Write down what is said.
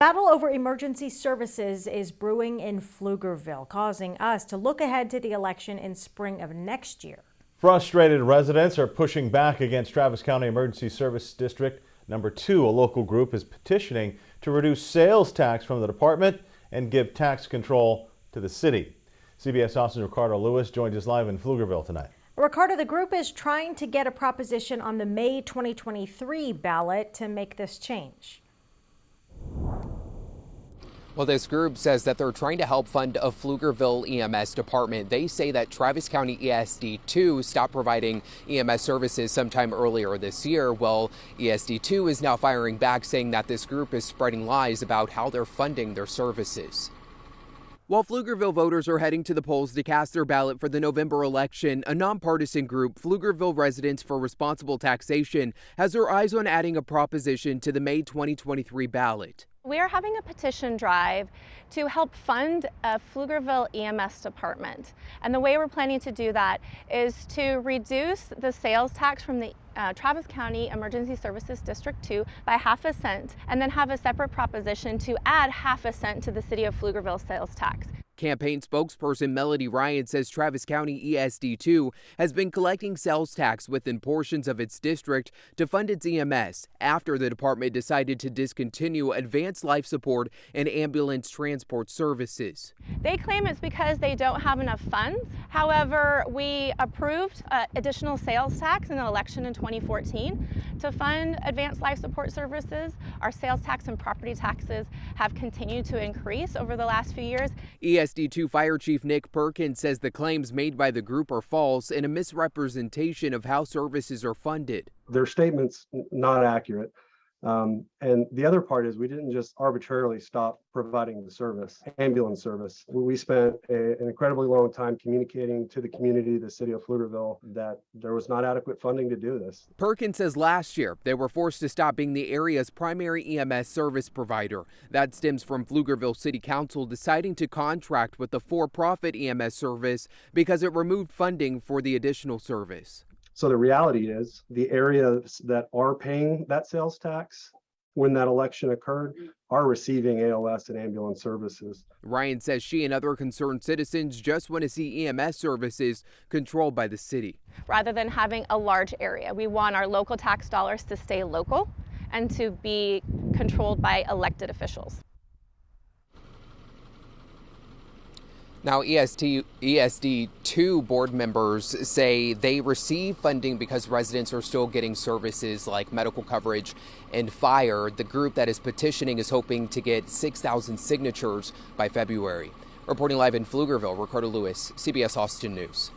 Battle over emergency services is brewing in Pflugerville, causing us to look ahead to the election in spring of next year. Frustrated residents are pushing back against Travis County Emergency Service District number two. A local group is petitioning to reduce sales tax from the department and give tax control to the city. CBS Austin Ricardo Lewis joins us live in Pflugerville tonight. Ricardo, the group is trying to get a proposition on the May 2023 ballot to make this change. Well, this group says that they're trying to help fund a Pflugerville EMS department. They say that Travis County ESD2 stopped providing EMS services sometime earlier this year. Well, ESD2 is now firing back, saying that this group is spreading lies about how they're funding their services. While Pflugerville voters are heading to the polls to cast their ballot for the November election, a nonpartisan group, Pflugerville Residents for Responsible Taxation, has their eyes on adding a proposition to the May 2023 ballot. We are having a petition drive to help fund a Pflugerville EMS department. And the way we're planning to do that is to reduce the sales tax from the uh, Travis County Emergency Services District 2 by half a cent and then have a separate proposition to add half a cent to the City of Pflugerville sales tax. Campaign spokesperson Melody Ryan says Travis County ESD2 has been collecting sales tax within portions of its district to fund its EMS after the department decided to discontinue advanced life support and ambulance transport services. They claim it's because they don't have enough funds. However, we approved uh, additional sales tax in the election in 2014 to fund advanced life support services. Our sales tax and property taxes have continued to increase over the last few years. ES SD2 Fire Chief Nick Perkins says the claims made by the group are false and a misrepresentation of how services are funded. Their statements not accurate. Um, and the other part is we didn't just arbitrarily stop providing the service, ambulance service. We spent a, an incredibly long time communicating to the community, the city of Pflugerville, that there was not adequate funding to do this. Perkins says last year they were forced to stop being the area's primary EMS service provider. That stems from Pflugerville City Council deciding to contract with the for-profit EMS service because it removed funding for the additional service. So the reality is the areas that are paying that sales tax when that election occurred mm. are receiving ALS and ambulance services. Ryan says she and other concerned citizens just want to see EMS services controlled by the city. Rather than having a large area, we want our local tax dollars to stay local and to be controlled by elected officials. Now, EST, ESD2 board members say they receive funding because residents are still getting services like medical coverage and fire. The group that is petitioning is hoping to get 6,000 signatures by February. Reporting live in Pflugerville, Ricardo Lewis, CBS Austin News.